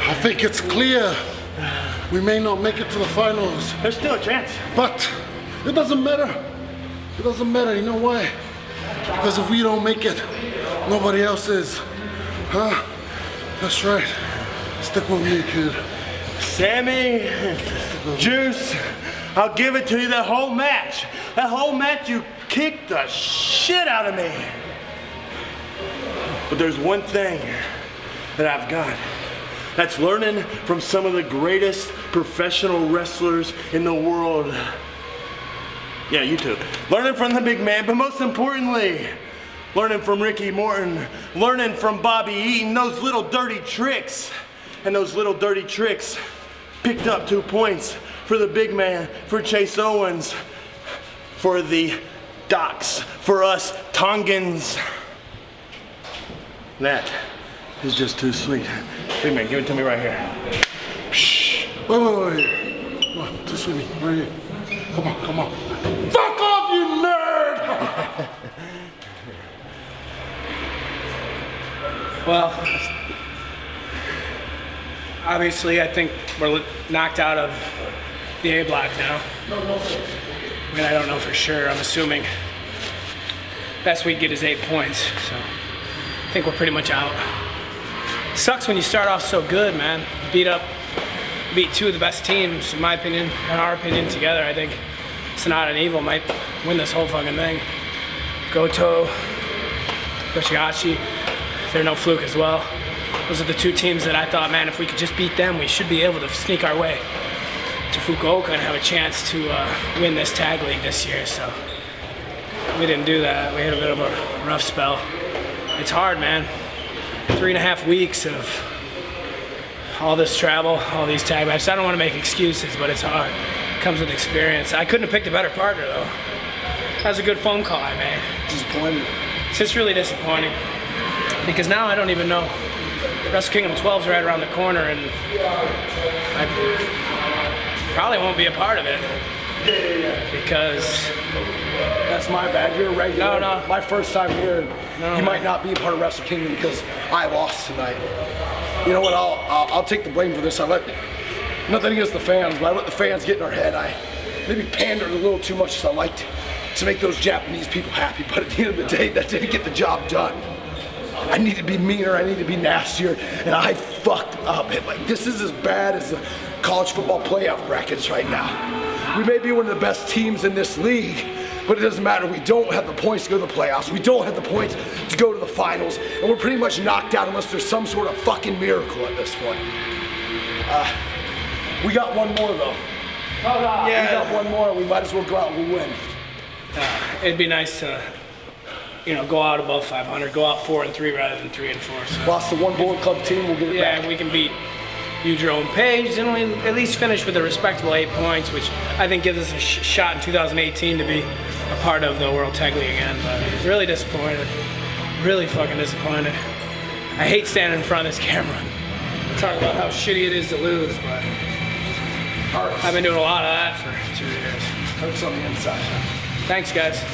I think it's clear we may not make it to the finals, There's still a chance. but it doesn't matter. It doesn't matter. You know why? Because if we don't make it, nobody else is. Huh? That's right. Stick with me, kid. Sammy, Juice, I'll give it to you that whole match. That whole match, you kicked the shit out of me. But there's one thing that I've got. That's learning from some of the greatest professional wrestlers in the world. Yeah, you too. Learning from the big man, but most importantly, learning from Ricky Morton, learning from Bobby Eaton, those little dirty tricks. And those little dirty tricks picked up two points for the big man, for Chase Owens, for the Docs, for us Tongans. That is just too sweet. Big man, give it to me right here. Wait, wait, wait. Come on, just with. Right here. Come on, come on. Fuck off, you nerd! Well, obviously, I think we're knocked out of the A block now. I mean, I don't know for sure. I'm assuming best we get is eight points. So I think we're pretty much out. Sucks when you start off so good, man. Beat up, beat two of the best teams, in my opinion, in our opinion, together. I think Sanada and Evil might win this whole fucking thing. Goto, Yoshihashi, they're no fluke as well. Those are the two teams that I thought, man, if we could just beat them, we should be able to sneak our way to Fukuoka and have a chance to uh, win this tag league this year. So we didn't do that. We had a bit of a rough spell. It's hard, man. Three and a half weeks of all this travel, all these tag matches. I don't want to make excuses, but it's hard. comes with experience. I couldn't have picked a better partner, though. That was a good phone call I made. Disappointed. It's just really disappointing because now I don't even know. Wrestle Kingdom 12 is right around the corner, and I probably won't be a part of it because That's my bad. You're a regular. No, no. My first time here. No, you no. might not be a part of Wrestle Kingdom because I lost tonight. You know what? I'll, I'll I'll take the blame for this. I let nothing against the fans, but I let the fans get in our head. I maybe pandered a little too much as I liked to make those Japanese people happy. But at the end of the day, that didn't get the job done. I need to be meaner, I need to be nastier, and I fucked up. And like this is as bad as the college football playoff brackets right now. We may be one of the best teams in this league, but it doesn't matter. We don't have the points to go to the playoffs. We don't have the points to go to the finals, and we're pretty much knocked out unless there's some sort of fucking miracle at this point. Uh, we got one more though. Yeah, We got one more. We might as well go out and win. it'd be nice to, you know, go out above 500, go out four and three rather than three and four. So. Lost the one Bullet Club team. We'll get it Yeah, back. we can beat you, own Page, and we at least finish with a respectable eight points, which I think gives us a sh- shot in 2018 to be a part of the World Tag League again. But really disappointed, really fucking disappointed. I hate standing in front of this camera, talk about how shitty it is to lose, but I've been doing a lot of that for two years. Hurts on the inside. Thanks, guys.